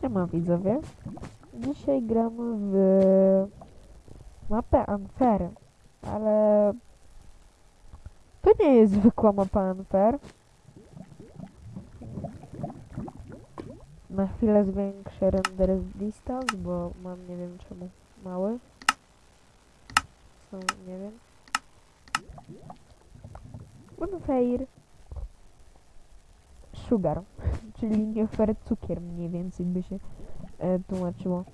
Siema widzowie. Dzisiaj gramy w mapę Unfair, ale to nie jest zwykła mapa Unfair. Na chwilę zwiększę render distance, bo mam nie wiem czemu mały. Są, nie wiem. Unfair. Sugar, czyli nie fair cukier mniej więcej by się e, tłumaczyło.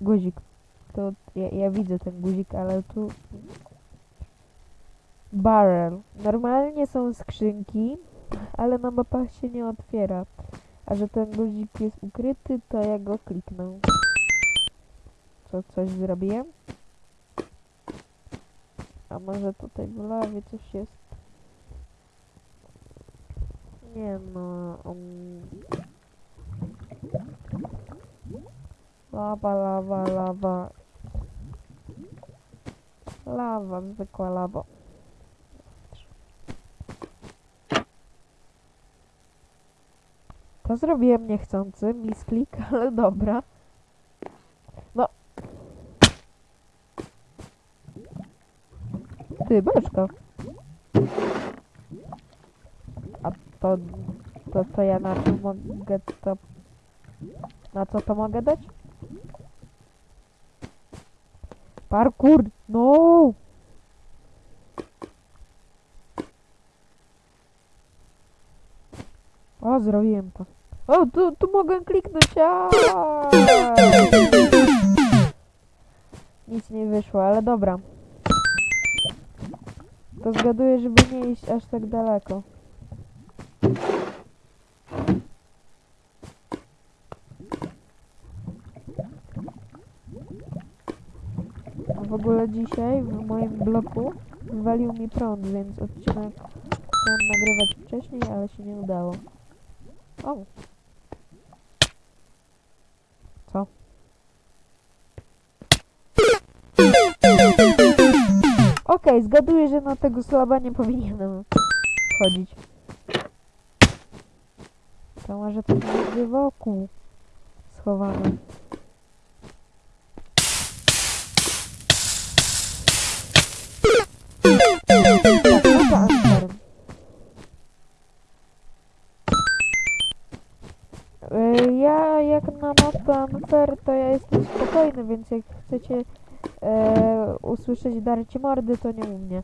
Guzik. To ja, ja widzę ten guzik, ale tu... Barrel. Normalnie są skrzynki, ale na mapach się nie otwiera. A że ten guzik jest ukryty, to ja go kliknę. Co, coś zrobiłem? A może tutaj w lawie coś jest? Nie no... Um... Lawa, lawa, lawa. Lawa, zwykła lawa. To zrobiłem niechcący, misklik, ale dobra. No. Ty, beczka. To, to co ja na to mogę, to... Na co to mogę dać? Parkour! No! O, zrobiłem to. O, tu, tu mogę kliknąć, a Nic nie wyszło, ale dobra. To zgaduję, żeby nie iść aż tak daleko. Ogóle dzisiaj w moim bloku wywalił mi prąd, więc odcinek chciałem nagrywać wcześniej, ale się nie udało. O! Co? Okej, zgaduję, że na tego slaba nie powinienem wchodzić. To może to będzie wokół schowane. Ja jak na mapę to ja jestem spokojny, więc jak chcecie e, usłyszeć darcie mordy, to nie u mnie.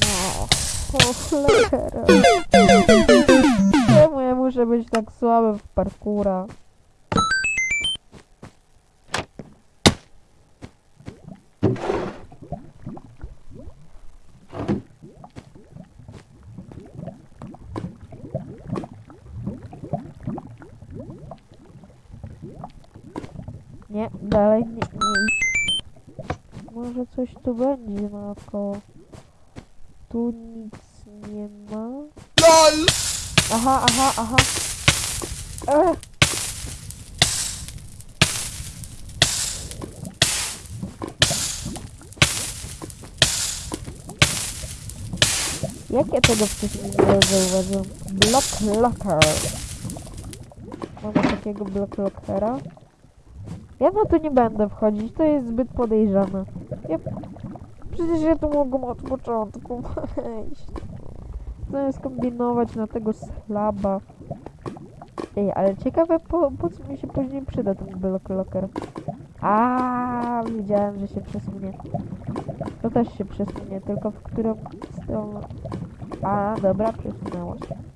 No, o cholera. Czemu ja muszę być tak słaby w parkura? Nie, dalej nie, nie idź. Może coś tu będzie naokoło. Tu nic nie ma. LOL! Aha, aha, aha. Ech. Jak ja tego wcześniej nie zauważyłem? Block locker. Mamy takiego block lockera. Ja na to nie będę wchodzić, to jest zbyt podejrzane. Ja... Przecież ja tu mogę od początku wejść. Zamiast kombinować na tego slaba. Ej, ale ciekawe po, po co mi się później przyda ten block locker. A, wiedziałem, że się przesunie. To też się przesunie, tylko w którą stronę. A, dobra, przesunęło się.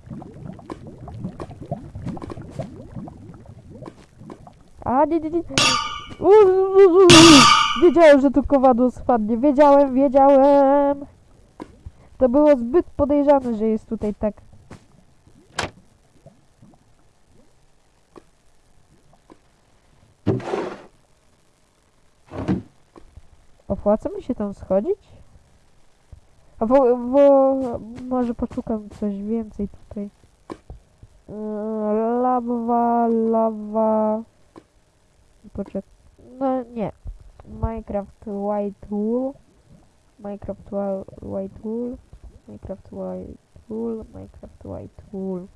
A, nie, nie, nie. Wiedziałem, że tu kowadło spadnie. Wiedziałem, wiedziałem. To było zbyt podejrzane, że jest tutaj tak. Opłaca mi się tam schodzić? A bo, bo może poszukam coś więcej tutaj. Yy, Lawa, lawa. Poczekaj. No nie. Minecraft White Wool. Minecraft White Wool. Minecraft White tool, Minecraft white tool.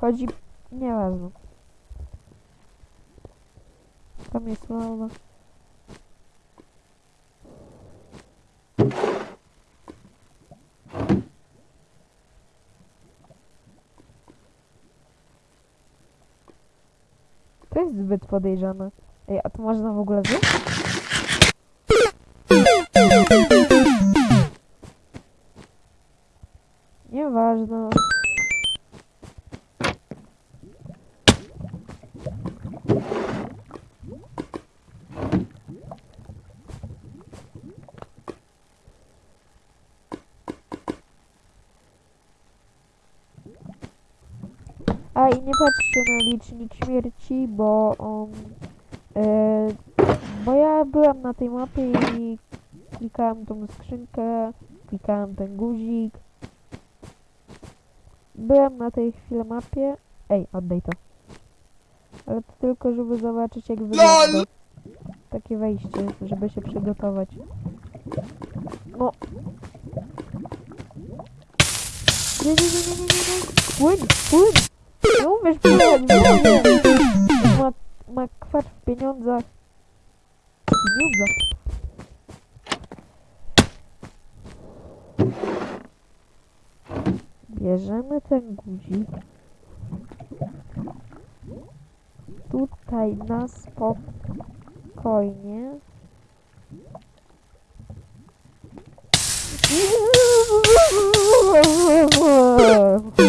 Chodzi... Nieważne. Tam jest lawa. To jest zbyt podejrzane. Ej, a to można w ogóle zjeść? Licznik śmierci, bo on... E, bo ja byłam na tej mapie i klikałem tą skrzynkę, klikałem ten guzik. Byłem na tej chwili mapie. Ej, oddaj to. Ale to tylko, żeby zobaczyć jak wygląda. Takie wejście, żeby się przygotować. No. Nie, nie, nie, nie, nie, nie, nie. Płyń, płyń! Nie umiesz pływać, wiem! Ma, ma kwacz w pieniądzach. Pieniądzach. Bierzemy ten guzik. Tutaj na spokojnie. Wyrzuciłem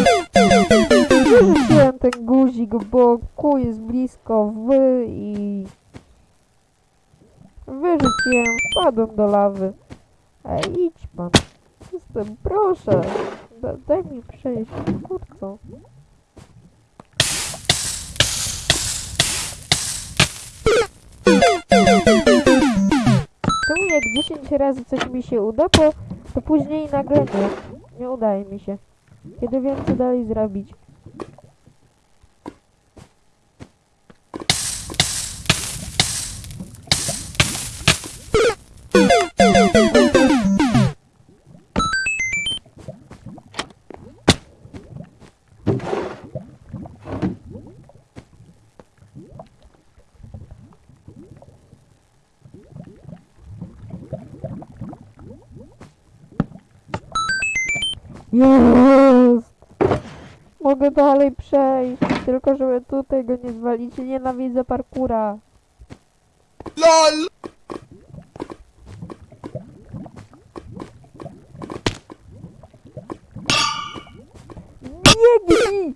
ten guzik, bo ku jest blisko w i wyrzuciłem, wpadłem do lawy. Ej, idź pan. Jestem, proszę. Da, daj mi przejść, krótko. Czemu jak 10 razy coś mi się uda, to, to później nagle nie. Nie udaje mi się. Kiedy wiem co dalej zrobić. Jest! Mogę dalej przejść, tylko żeby tutaj go nie zwalić. Nienawidzę parkura. LOL! Biegnij!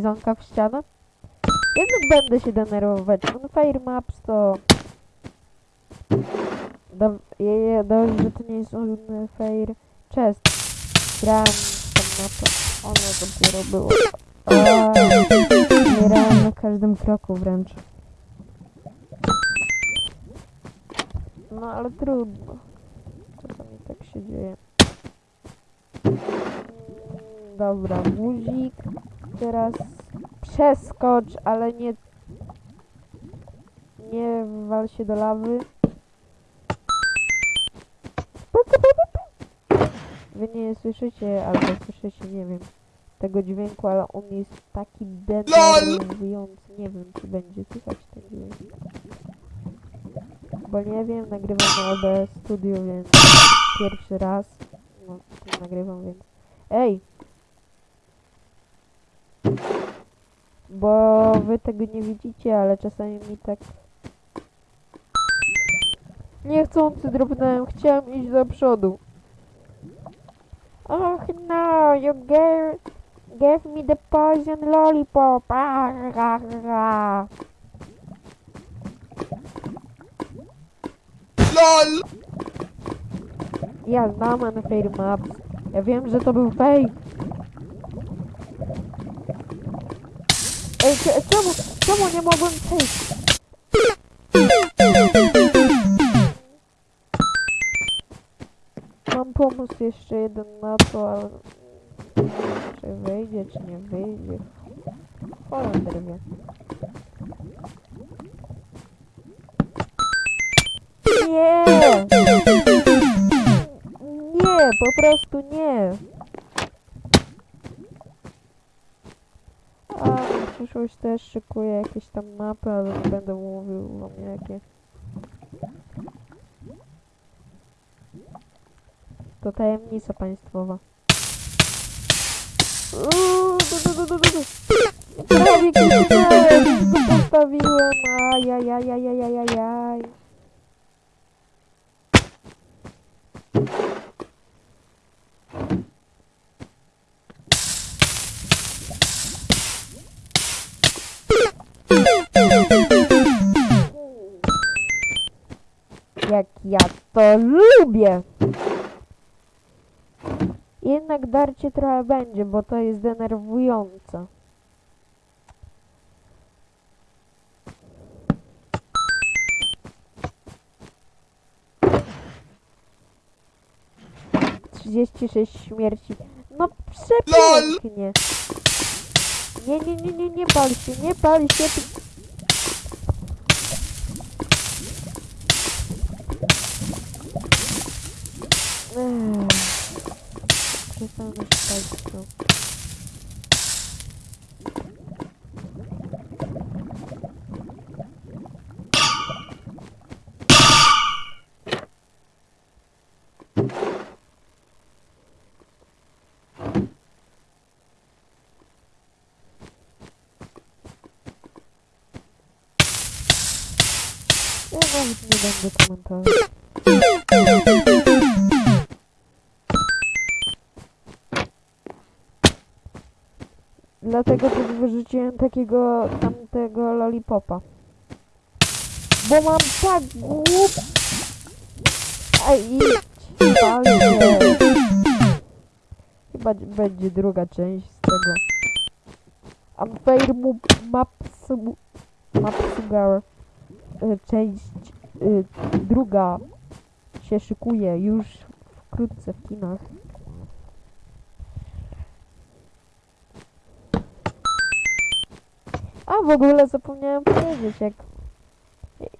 Bizonka w ścianę? Jednak będę się denerwować. On Fire Maps to... Do, je, je, dobrze, że to nie jest on Fire Chest. Grałem tam na to. Ono dopiero było. Umierałem na każdym kroku wręcz. No ale trudno. Czasami tak się dzieje. Mm, Dobra, guzik. Teraz przeskocz, ale nie... Nie wal się do lawy. Wy nie słyszycie, albo słyszycie, nie wiem, tego dźwięku, ale on jest taki denerwujący. Nie wiem, czy będzie słychać ten dźwięk. Bo nie wiem, nagrywam na OBS Studio, więc pierwszy raz no, nagrywam, więc... Ej! Bo wy tego nie widzicie, ale czasami mi tak... Niechcący drobnąłem, chciałem iść do przodu. Och no, you gave, gave me the poison lollipop. Ah, ah, ah. LOL! Ja znam Unfair Maps. Ja wiem, że to był fake. Ej, cze- czemu, czemu nie mogłem przejść? mam pomysł jeszcze jeden na to, ale... Czy wyjdzie, czy nie wyjdzie? Holender wie. Nie! Nie, po prostu nie. A na przyszłość też szykuję jakieś tam mapy, ale nie będę mówił wam jakie. To tajemnica państwowa. Uuu, du, to lubię! Jednak darcie trochę będzie, bo to jest denerwujące. Trzydzieści sześć śmierci. No przepięknie. Nie, nie, nie, nie, nie pal się, nie pal się. うん。警戒がしたいと。Não vamos mudar de comentário. Dlatego też wyrzuciłem takiego tamtego lollipopa. Bo mam tak głup... Się. Chyba będzie druga część z tego. Unfair mu Mapsu... Mapsugar. y, Część y, druga się szykuje już wkrótce w kinach. A w ogóle zapomniałem powiedzieć, jak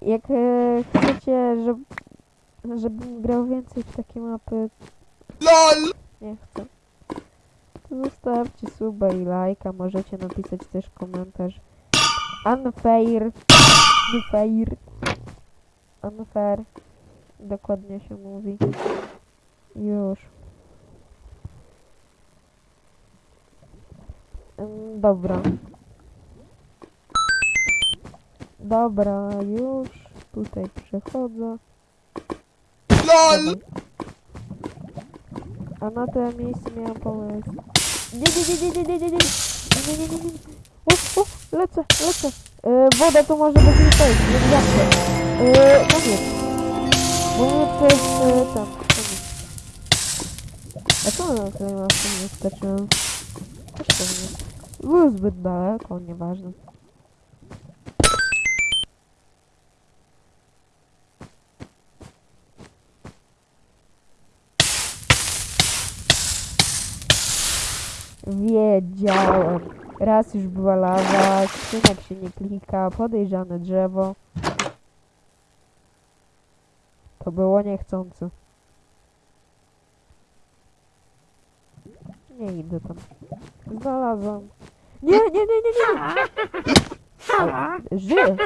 jak e, chcecie, żeby żebym grał więcej w takie mapy, LOL nie chcę. To zostawcie suba i lajka, możecie napisać też komentarz. Unfair, unfair, unfair, dokładnie się mówi. Już. Ym, Dobra. Dobra, już tutaj przechodzę. LOL. A na to miejsce miałam pomysł. Nie, nie, nie, nie, nie, nie, nie, nie, nie, nie, nie, nie, nie. O, o, lecę, lecę. E, woda to może być nie to jest, jak zawsze. E, no nie. Bo to jest e, tam, koniec. A co na tym nie wystarczyłem? Też pewnie. Był zbyt daleko, nieważne. Wiedziałem. Raz już była lawa, skrzynek się nie klika, podejrzane drzewo. To było niechcące. Nie idę tam. Znalazłam. Nie, nie, nie, nie, nie! nie. Żyję!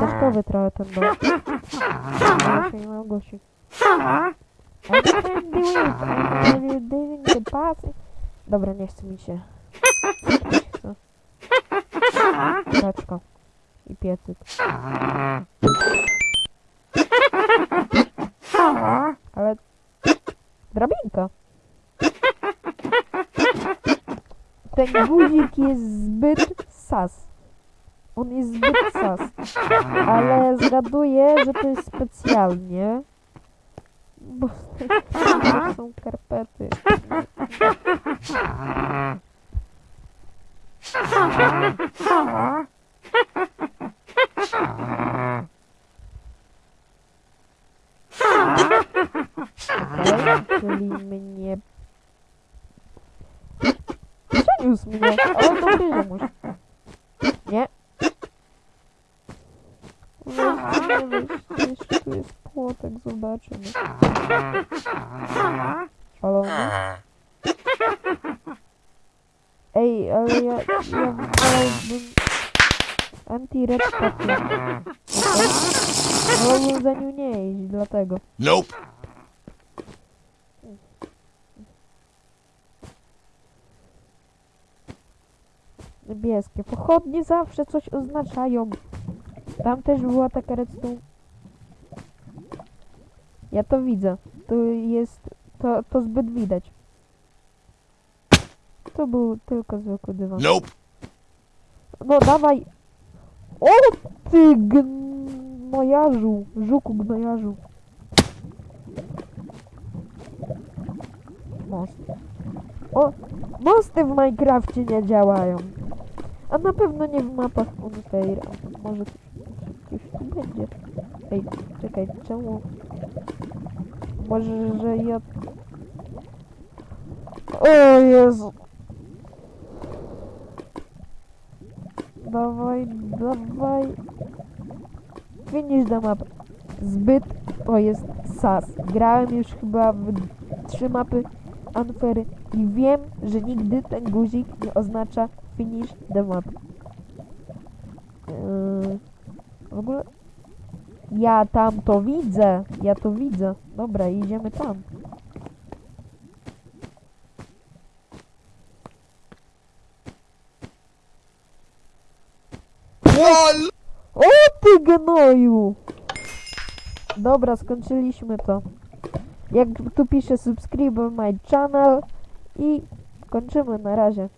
Zasteczkowy trochę ten dom. Nie Dobra, nie chce mi się. Teczka. I piecyk. Ale... Drabinka. Ten guzik jest zbyt sas. On jest zbyt sas. Ale zgaduję, że to jest specjalnie. Пошел Карпаты. Дайте мне... Что не усмеялся? А он добрый муж. Нет. Уже сделаешь, что płotek, zobaczymy. Szalony. Ej, ale ja, ja wolałbym anti-red Wolałbym za nią nie iść, dlatego. Nope. Niebieskie. Pochodnie zawsze coś oznaczają. Tam też była taka redstone. Ja to widzę. To jest... To, to zbyt widać. To był tylko zwykły dywan. Nope. No dawaj. O ty gnojarzu. Żuku gnojarzu. Most. O, mosty w Minecrafcie nie działają. A na pewno nie w mapach Unfair. Może coś tu będzie. Ej, czekaj, czemu? Może, że ja... O Jezu. Dawaj, dawaj. Finish the map. Zbyt to jest sas. Grałem już chyba w trzy mapy Unfairy i wiem, że nigdy ten guzik nie oznacza finish the map. Yy, w ogóle ja tam to widzę. Ja to widzę. Dobra, idziemy tam. O ty gnoju! Dobra, skończyliśmy to. Jak tu pisze subscribe my channel i kończymy na razie.